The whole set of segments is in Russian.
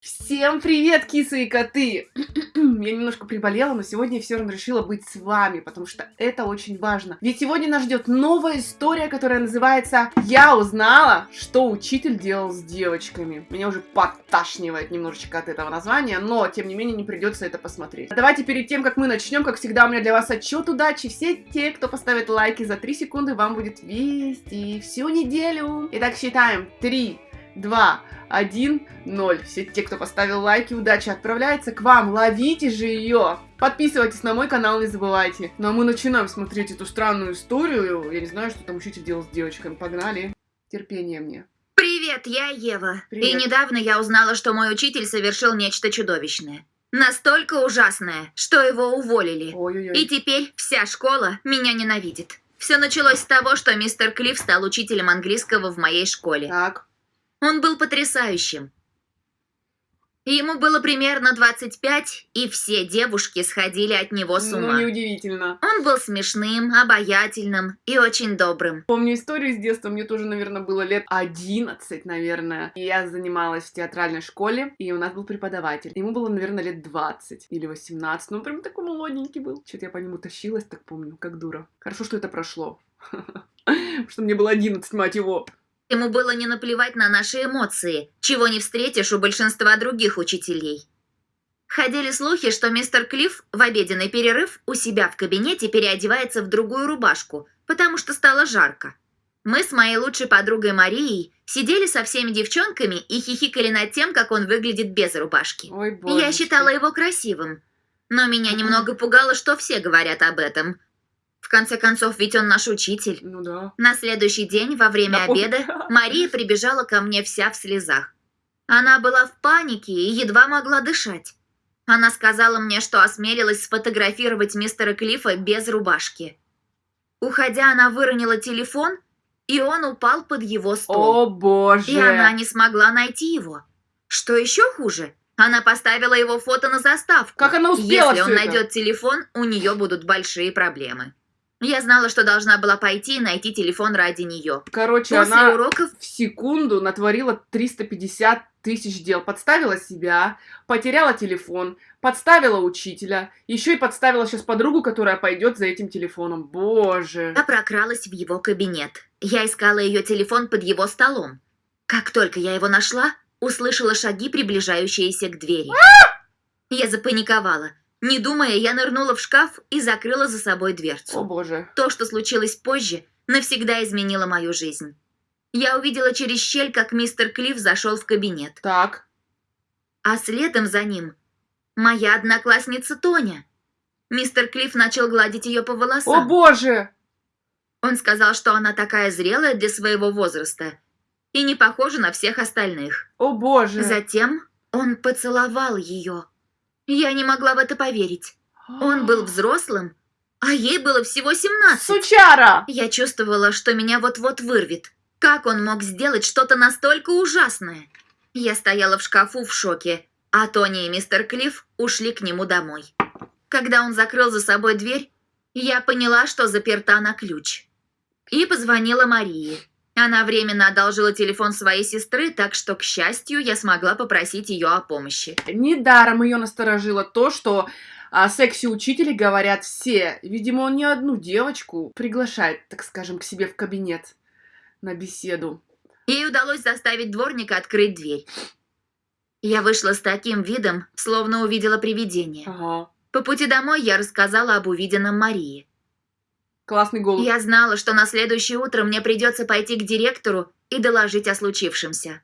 Всем привет, кисы и коты! Я немножко приболела, но сегодня я все равно решила быть с вами, потому что это очень важно. Ведь сегодня нас ждет новая история, которая называется «Я узнала, что учитель делал с девочками». Меня уже подташнивает немножечко от этого названия, но, тем не менее, не придется это посмотреть. Давайте перед тем, как мы начнем, как всегда, у меня для вас отчет удачи. Все те, кто поставит лайки за 3 секунды, вам будет вести всю неделю. Итак, считаем. 3, 2, 1, 0. Все те, кто поставил лайки, удача отправляется к вам. Ловите же ее! Подписывайтесь на мой канал, не забывайте. Ну а мы начинаем смотреть эту странную историю. Я не знаю, что там учитель делал с девочками. Погнали. Терпение мне. Привет, я Ева. Привет. И недавно я узнала, что мой учитель совершил нечто чудовищное. Настолько ужасное, что его уволили. Ой-ой-ой. И теперь вся школа меня ненавидит. Все началось с того, что мистер Клифф стал учителем английского в моей школе. Так. Он был потрясающим. Ему было примерно 25, и все девушки сходили от него с Ну, ума. неудивительно. Он был смешным, обаятельным и очень добрым. Помню историю из детства, мне тоже, наверное, было лет 11, наверное. И я занималась в театральной школе, и у нас был преподаватель. Ему было, наверное, лет 20 или 18, ну, он прям такой молоденький был. Что-то я по нему тащилась, так помню, как дура. Хорошо, что это прошло. Потому что мне было 11, мать его. Ему было не наплевать на наши эмоции, чего не встретишь у большинства других учителей. Ходили слухи, что мистер Клифф в обеденный перерыв у себя в кабинете переодевается в другую рубашку, потому что стало жарко. Мы с моей лучшей подругой Марией сидели со всеми девчонками и хихикали над тем, как он выглядит без рубашки. Ой. Я считала его красивым. Но меня немного пугало, что все говорят об этом. В конце концов, ведь он наш учитель. Ну да. На следующий день, во время Да обеда, Мария прибежала ко мне вся в слезах. Она была в панике и едва могла дышать. Она сказала мне, что осмелилась сфотографировать мистера Клиффа без рубашки. Уходя, она выронила телефон, и он упал под его стол. О боже. И она не смогла найти его. Что еще хуже, она поставила его фото на заставку. Как она успела Если он это? найдет телефон, у нее будут большие проблемы. Я знала, что должна была пойти и найти телефон ради нее. Короче, После она уроков в секунду натворила 350 тысяч дел. Подставила себя, потеряла телефон, подставила учителя, еще и подставила сейчас подругу, которая пойдет за этим телефоном. Боже. я прокралась в его кабинет. Я искала ее телефон под его столом. Как только я его нашла, услышала шаги, приближающиеся к двери. Я запаниковала. Не думая, я нырнула в шкаф и закрыла за собой О дверцу. боже. То, что случилось позже, навсегда изменило мою жизнь. Я увидела через щель, как мистер Клифф зашел в кабинет. Так. А следом за ним моя одноклассница Тоня. Мистер Клифф начал гладить ее по О волосам. боже. Он сказал, что она такая зрелая для своего возраста и не похожа на всех остальных. О боже. Затем он поцеловал ее. Я не могла в это поверить. Он был взрослым, а ей было всего 17. Сучара. Я чувствовала, что меня вот-вот вырвет. Как он мог сделать что-то настолько ужасное? Я стояла в шкафу в шоке, а Тони и мистер Клифф ушли к нему домой. Когда он закрыл за собой дверь, я поняла, что заперта на ключ. И позвонила Марии. Она временно одолжила телефон своей сестры, так что, к счастью, я смогла попросить ее о помощи. Недаром ее насторожило то, что о сексе-учителе говорят все. Видимо, он не одну девочку приглашает, так скажем, к себе в кабинет на беседу. Ей удалось заставить дворника открыть дверь. Я вышла с таким видом, словно увидела привидение. Ага. По пути домой я рассказала об увиденном Марии. Классный голос. Я знала, что на следующее утро мне придется пойти к директору и доложить о случившемся.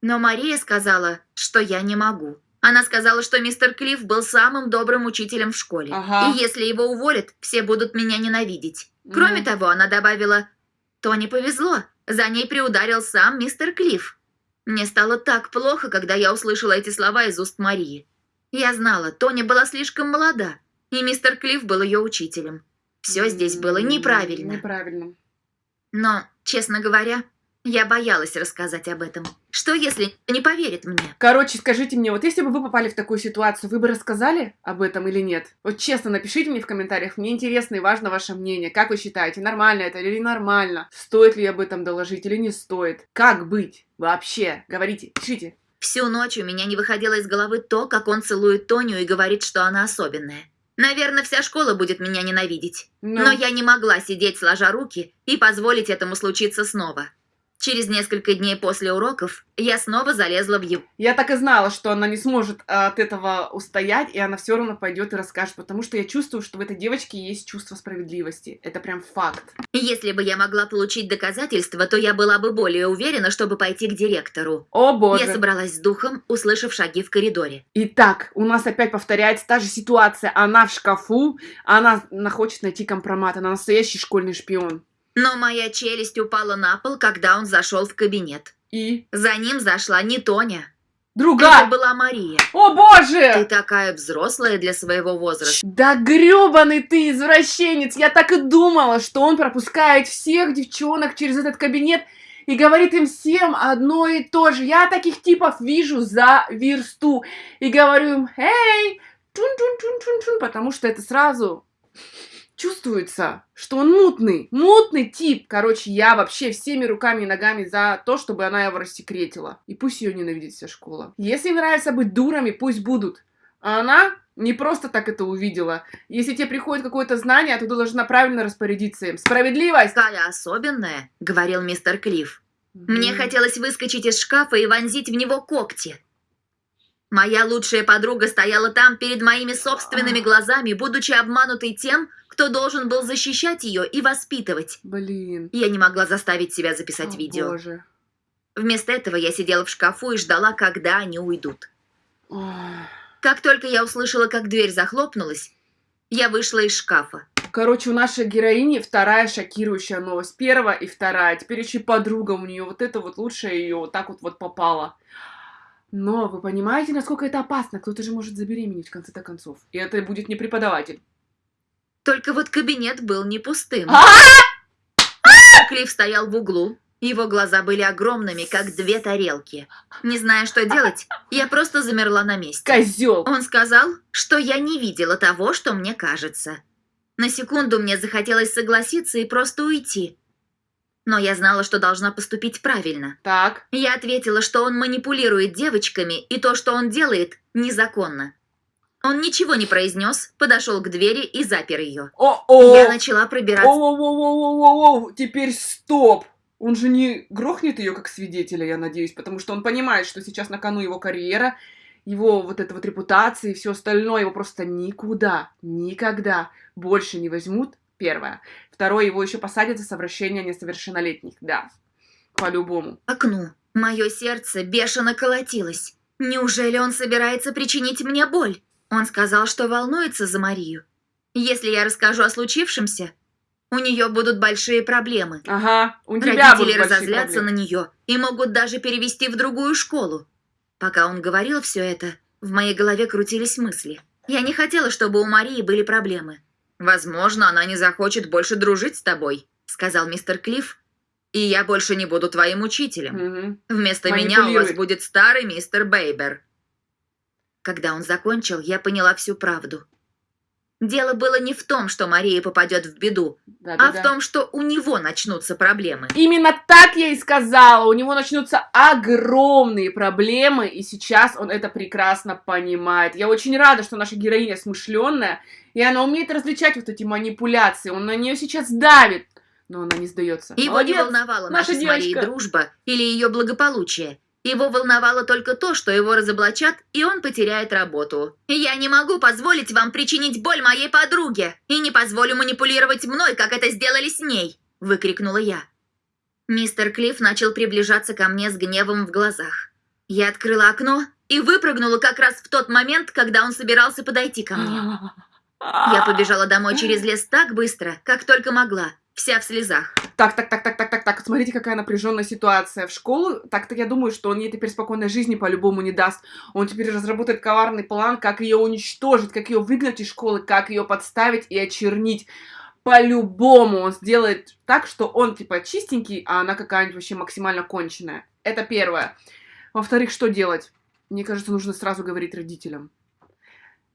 Но Мария сказала, что я не могу. Она сказала, что мистер Клифф был самым добрым учителем в школе. Ага. И если его уволят, все будут меня ненавидеть. Кроме Мгм. того, она добавила, то не повезло, за ней приударил сам мистер Клифф. Мне стало так плохо, когда я услышала эти слова из уст Марии. Я знала, Тони была слишком молода, и мистер Клифф был ее учителем. Все здесь было неправильно. Неправильно. Но, честно говоря, я боялась рассказать об этом. Что, если не поверит мне? Короче, скажите мне, вот если бы вы попали в такую ситуацию, вы бы рассказали об этом или нет? Вот честно, напишите мне в комментариях, мне интересно и важно ваше мнение. Как вы считаете, нормально это или ненормально? Стоит ли об этом доложить или не стоит? Как быть? Вообще, говорите, пишите. Всю ночь у меня не выходило из головы то, как он целует Тоню и говорит, что она особенная. Наверное, вся школа будет меня ненавидеть. Ну, Но я не могла сидеть сложа руки и позволить этому случиться снова. Через несколько дней после уроков я снова залезла в его... я так и знала, что она не сможет а, от этого устоять, и она все равно пойдет и расскажет, потому что я чувствую, что в этой девочке есть чувство справедливости. Это прям факт. Если бы я могла получить доказательства, то я была бы более уверена, чтобы пойти к директору. О боже. Я собралась с духом, услышав шаги в коридоре. Итак, у нас опять повторяется та же ситуация. Она в шкафу, она на- хочет найти компромат, она настоящий школьный шпион. Но моя челюсть упала на пол, когда он зашел в кабинет. И За ним зашла не Тоня. Это другая. была Мария. О Ты боже! такая взрослая для своего возраста. Да грёбаный ты извращенец! Я так и думала, что он пропускает всех девчонок через этот кабинет и говорит им всем одно и то же. Я таких типов вижу за версту и говорю им «Эй, чун-чун-чун-чун-чун», потому что это сразу чувствуется, что он мутный, мутный тип. Короче, я вообще всеми руками и ногами за то, чтобы она его рассекретила. И пусть ее ненавидит вся школа. Если им нравится быть дурами, пусть будут. А она не просто так это увидела. Если тебе приходит какое-то знание, то ты должна правильно распорядиться им. Справедливость! Такая особенная, говорил мистер Клифф. Мне хотелось выскочить из шкафа и вонзить в него когти. Моя лучшая подруга стояла там перед моими собственными глазами, будучи обманутой тем, кто должен был защищать ее и воспитывать. Блин. Я не могла заставить себя записать О, видео. Боже. Вместо этого я сидела в шкафу и ждала, когда они уйдут. Ой. Как только я услышала, как дверь захлопнулась, я вышла из шкафа. Короче, у нашей героини вторая шокирующая новость. Первая и вторая. Теперь еще и подруга у нее. Вот это вот лучшая ее вот так вот вот попала. Но вы понимаете, насколько это опасно? Кто-то же может забеременеть в конце-то концов. И это будет не преподаватель. Только вот кабинет был не пустым. А! Клифф стоял в углу. Его глаза были огромными, как две тарелки. Не зная, что делать, я просто замерла на месте. Козел! Он сказал, что я не видела того, что мне кажется. На секунду мне захотелось согласиться и просто уйти. Но я знала, что должна поступить правильно. Так. Я ответила, что он манипулирует девочками, и то, что он делает, незаконно. Он ничего не произнес, подошел к двери и запер ее. О-о! Я начала пробираться. Оу-оу-оу-оу-оу-оу! Теперь стоп! Он же не грохнет ее как свидетеля, я надеюсь, потому что он понимает, что сейчас на кону его карьера, его вот эта вот репутация и все остальное, его просто никуда, никогда больше не возьмут. Первое. Второе, его еще посадят за совращение несовершеннолетних. Да, по-любому. к окну. Мое сердце бешено колотилось. Неужели он собирается причинить мне боль? Он сказал, что волнуется за Марию. Если я расскажу о случившемся, у нее будут большие проблемы. Ага, у тебя будут Родители большие разозлятся проблемы. на нее и могут даже перевести в другую школу. Пока он говорил все это, в моей голове крутились мысли. Я не хотела, чтобы у Марии были проблемы. «Возможно, она не захочет больше дружить с тобой», — сказал мистер Клифф. «И я больше не буду твоим учителем. Мгм. Вместо меня у вас будет старый мистер Бейбер». Когда он закончил, я поняла всю правду. Дело было не в том, что Мария попадет в беду, а Да-да-да. в том, что у него начнутся проблемы. Именно так я и сказала. У него начнутся огромные проблемы, и сейчас он это прекрасно понимает. Я очень рада, что наша героиня смышленная, и она умеет различать вот эти манипуляции. Он на нее сейчас давит, но она не сдается. Его не Молодец. волновала наша наша с Марией девочка. дружба или ее благополучие. Его волновало только то, что его разоблачат, и он потеряет работу. «Я не могу позволить вам причинить боль моей подруге, и не позволю манипулировать мной, как это сделали с ней!» – выкрикнула я. Мистер Клифф начал приближаться ко мне с гневом в глазах. Я открыла окно и выпрыгнула как раз в тот момент, когда он собирался подойти ко мне. Я побежала домой через лес так быстро, как только могла, вся в слезах. Так, так, так, так, так, так, так. Смотрите, какая напряженная ситуация в школу. Так-то я думаю, что он ей теперь спокойной жизни по-любому не даст. Он теперь разработает коварный план, как ее уничтожить, как ее выгнать из школы, как ее подставить и очернить. По-любому он сделает так, что он типа чистенький, а она какая-нибудь вообще максимально конченая. Это первое. Во-вторых, что делать? Мне кажется, нужно сразу говорить родителям.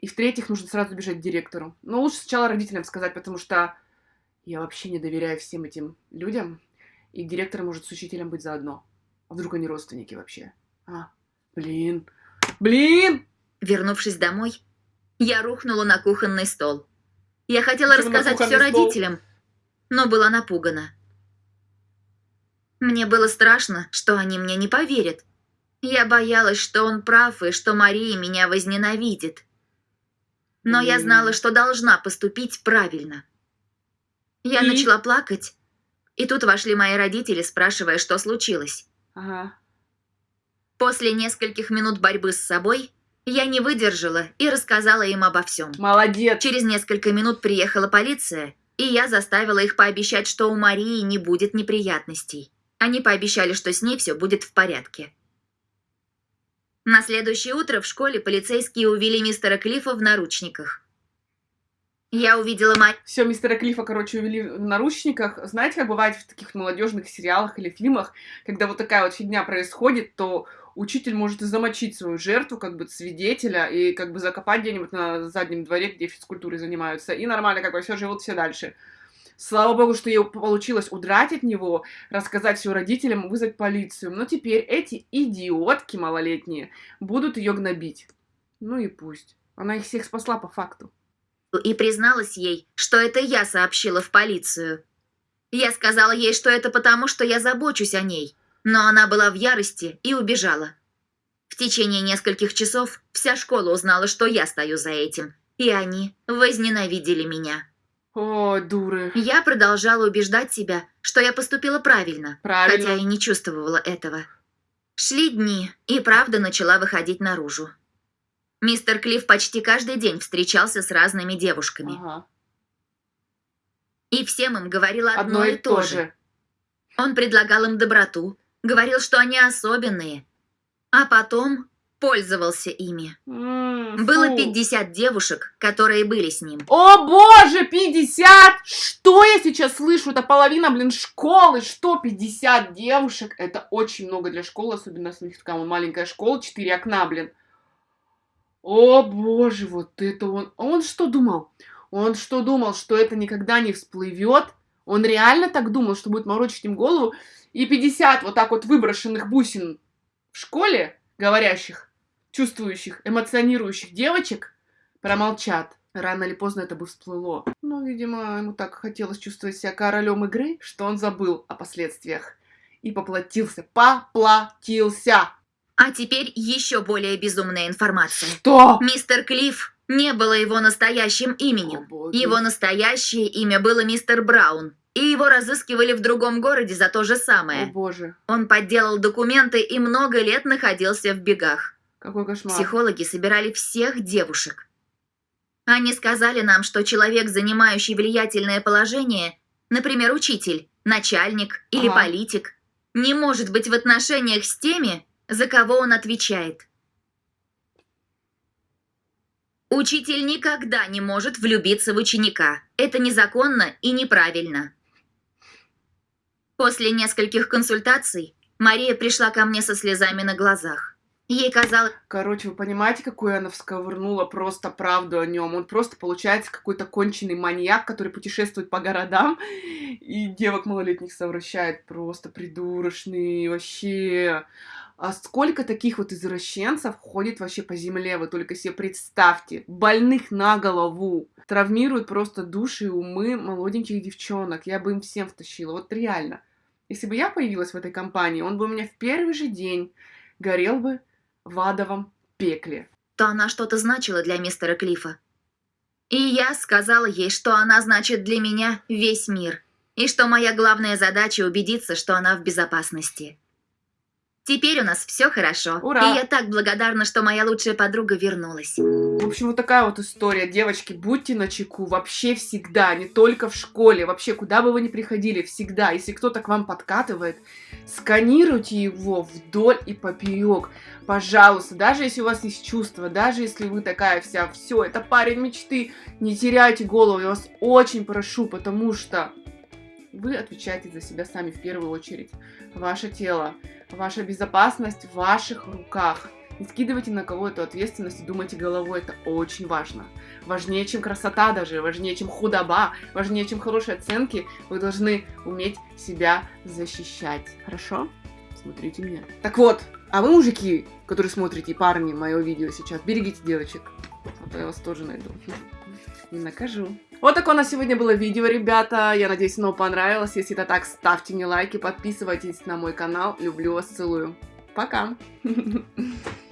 И в-третьих, нужно сразу бежать к директору. Но лучше сначала родителям сказать, потому что я вообще не доверяю всем этим людям, и директор может с учителем быть заодно. А вдруг они родственники вообще? А, Блин. Блин! Вернувшись домой, я рухнула на кухонный стол. Я хотела Почему рассказать все стол? родителям, но была напугана. Мне было страшно, что они мне не поверят. Я боялась, что он прав и что Мария меня возненавидит. Но я М. знала, что должна поступить правильно. Я И? начала плакать, и тут вошли мои родители, спрашивая, что случилось. Ага. После нескольких минут борьбы с собой я не выдержала и рассказала им обо всем. Молодец. Через несколько минут приехала полиция, и я заставила их пообещать, что у Марии не будет неприятностей. Они пообещали, что с ней все будет в порядке. На следующее утро в школе полицейские увели мистера Клиффа в наручниках. Я увидела мать. Все, мистера Клифа, короче, увели в наручниках. Знаете, как бывает в таких молодежных сериалах или фильмах, когда вот такая вот фигня происходит, то учитель может и замочить свою жертву, как бы свидетеля, и как бы закопать где-нибудь на заднем дворе, где физкультурой занимаются. И нормально, как бы все живут все дальше. Слава богу, что ей получилось удрать от него, рассказать все родителям, вызвать полицию. Но теперь эти идиотки малолетние будут ее гнобить. Ну и пусть. Она их всех спасла по факту. И призналась ей, что это я сообщила в полицию. Я сказала ей, что это потому, что я забочусь о ней, но она была в ярости и убежала. В течение нескольких часов вся школа узнала, что я стою за этим, и они возненавидели меня. О, дуры. Я продолжала убеждать себя, что я поступила правильно, Правильно. хотя и не чувствовала этого. Шли дни, и правда начала выходить наружу. Мистер Клифф почти каждый день встречался с разными девушками. Ага. И всем им говорил одно, Одно и то же. Он предлагал им доброту, говорил, что они особенные, а потом пользовался ими. Было фу. 50 девушек, которые были с ним. О боже, 50! Что я сейчас слышу? Это половина, блин, школы. Что, 50 девушек? Это очень много для школы, особенно если у них такая маленькая школа, 4 окна, блин. О боже, вот это он... А Он что думал? Он что думал, что это никогда не всплывет? Он реально так думал, что будет морочить им голову? И 50 вот так вот выброшенных бусин в школе, говорящих, чувствующих, эмоционирующих девочек промолчат. Рано или поздно это бы всплыло. Но, видимо, ему так хотелось чувствовать себя королем игры, что он забыл о последствиях. И поплатился. Поплатился! А теперь еще более безумная информация. Что? Мистер Клифф не было его настоящим О, именем. боги. Его настоящее имя было мистер Браун, и его разыскивали в другом городе за то же О самое. боже, Он подделал документы и много лет находился в бегах. какой кошмар. Психологи собирали всех девушек. Они сказали нам, что человек, занимающий влиятельное положение, например, учитель, начальник или Ага. политик, не может быть в отношениях с теми, за кого он отвечает. Учитель никогда не может влюбиться в ученика. Это незаконно и неправильно. После нескольких консультаций Мария пришла ко мне со слезами на глазах. Ей казалось, Короче, вы понимаете, какую она всковырнула просто правду о нем? Он просто, получается, какой-то конченый маньяк, который путешествует по городам и девок малолетних совращает. Просто придурочный, вообще. А сколько таких вот извращенцев ходит вообще по земле, вы только себе представьте. Больных на голову. Травмируют просто души и умы молоденьких девчонок. Я бы им всем втащила, вот реально. Если бы я появилась в этой компании, он бы у меня в первый же день горел бы в адовом пекле. то она что-то значила для мистера Клифа. И я сказала ей, что она значит для меня весь мир, и что моя главная задача убедиться, что она в безопасности. Теперь у нас все хорошо, Ура! и я так благодарна, что моя лучшая подруга вернулась. В общем, вот такая вот история. Девочки, будьте начеку вообще всегда, не только в школе, вообще куда бы вы ни приходили, всегда. Если кто-то к вам подкатывает, сканируйте его вдоль и поперек. Пожалуйста, даже если у вас есть чувства, даже если вы такая вся, все, это парень мечты, не теряйте голову, я вас очень прошу, потому что вы отвечаете за себя сами в первую очередь. Ваше тело, ваша безопасность в ваших руках. Не скидывайте на кого эту ответственность и думайте головой, это очень важно. Важнее, чем красота даже, важнее, чем худоба, важнее, чем хорошие оценки. Вы должны уметь себя защищать. Хорошо? Смотрите меня. Так вот, А вы, мужики, которые смотрите, парни, мое видео сейчас, берегите девочек. А то я вас тоже найду. И накажу. Вот такое у нас сегодня было видео, ребята. Я надеюсь, оно понравилось. Если это так, ставьте мне лайки, подписывайтесь на мой канал. Люблю вас, целую. Пока!